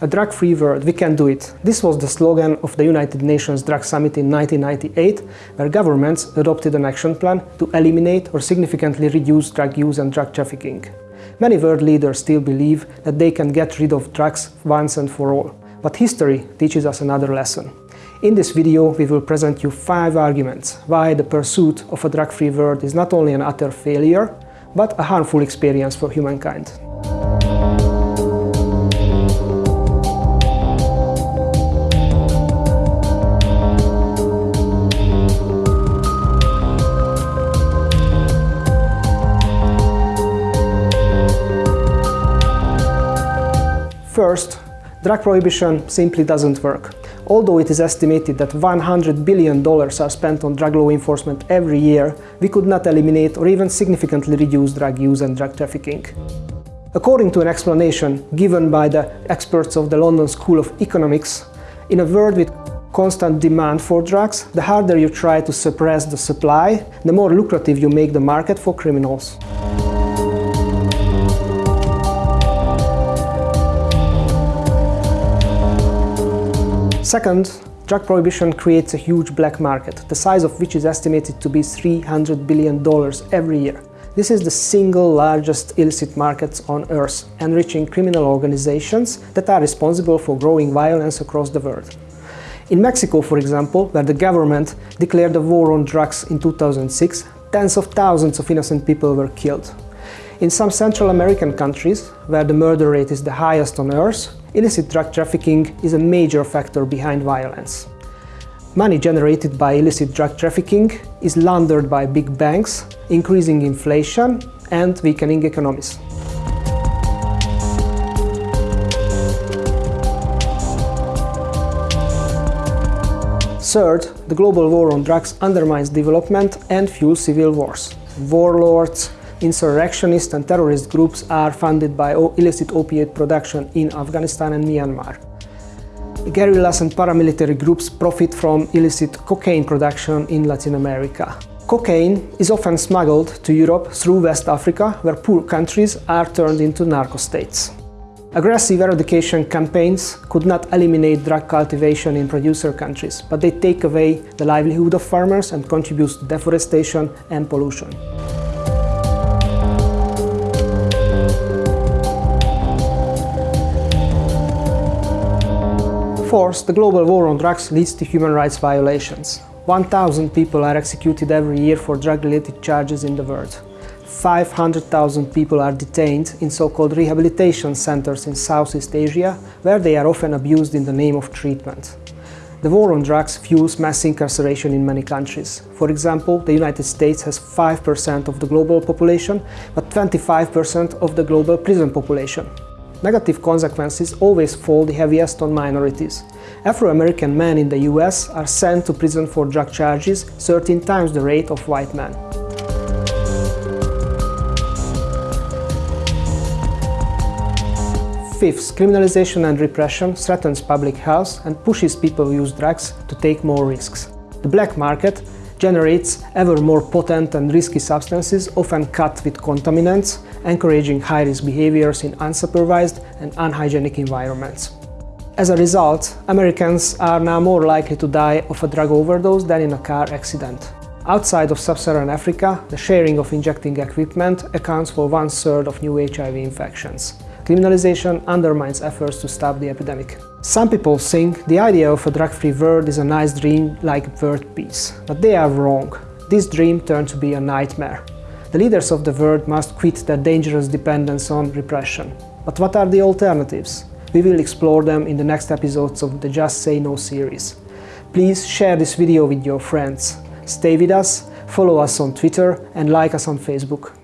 A drug-free world, we can do it. This was the slogan of the United Nations Drug Summit in 1998, where governments adopted an action plan to eliminate or significantly reduce drug use and drug trafficking. Many world leaders still believe that they can get rid of drugs once and for all. But history teaches us another lesson. In this video we will present you five arguments why the pursuit of a drug-free world is not only an utter failure, but a harmful experience for humankind. First, drug prohibition simply doesn't work. Although it is estimated that $100 billion are spent on drug law enforcement every year, we could not eliminate or even significantly reduce drug use and drug trafficking. According to an explanation given by the experts of the London School of Economics, in a world with constant demand for drugs, the harder you try to suppress the supply, the more lucrative you make the market for criminals. Second, drug prohibition creates a huge black market, the size of which is estimated to be $300 billion every year. This is the single largest illicit market on Earth, enriching criminal organizations that are responsible for growing violence across the world. In Mexico, for example, where the government declared a war on drugs in 2006, tens of thousands of innocent people were killed. In some Central American countries, where the murder rate is the highest on Earth, illicit drug trafficking is a major factor behind violence. Money generated by illicit drug trafficking is laundered by big banks, increasing inflation and weakening economies. Third, the global war on drugs undermines development and fuels civil wars. Warlords, insurrectionist and terrorist groups are funded by illicit opiate production in Afghanistan and Myanmar. Guerrillas and paramilitary groups profit from illicit cocaine production in Latin America. Cocaine is often smuggled to Europe through West Africa, where poor countries are turned into narco-states. Aggressive eradication campaigns could not eliminate drug cultivation in producer countries, but they take away the livelihood of farmers and contribute to deforestation and pollution. Course, the global war on drugs leads to human rights violations. 1,000 people are executed every year for drug-related charges in the world. 500,000 people are detained in so-called rehabilitation centers in Southeast Asia, where they are often abused in the name of treatment. The war on drugs fuels mass incarceration in many countries. For example, the United States has 5% of the global population, but 25% of the global prison population. Negative consequences always fall the heaviest on minorities. Afro-American men in the US are sent to prison for drug charges 13 times the rate of white men. Fifth, criminalization and repression threatens public health and pushes people who use drugs to take more risks. The black market generates ever more potent and risky substances, often cut with contaminants, encouraging high-risk behaviors in unsupervised and unhygienic environments. As a result, Americans are now more likely to die of a drug overdose than in a car accident. Outside of sub-Saharan Africa, the sharing of injecting equipment accounts for one-third of new HIV infections. Criminalization undermines efforts to stop the epidemic. Some people think the idea of a drug-free world is a nice dream like world peace, but they are wrong. This dream turned to be a nightmare. The leaders of the world must quit their dangerous dependence on repression. But what are the alternatives? We will explore them in the next episodes of the Just Say No series. Please share this video with your friends. Stay with us, follow us on Twitter and like us on Facebook.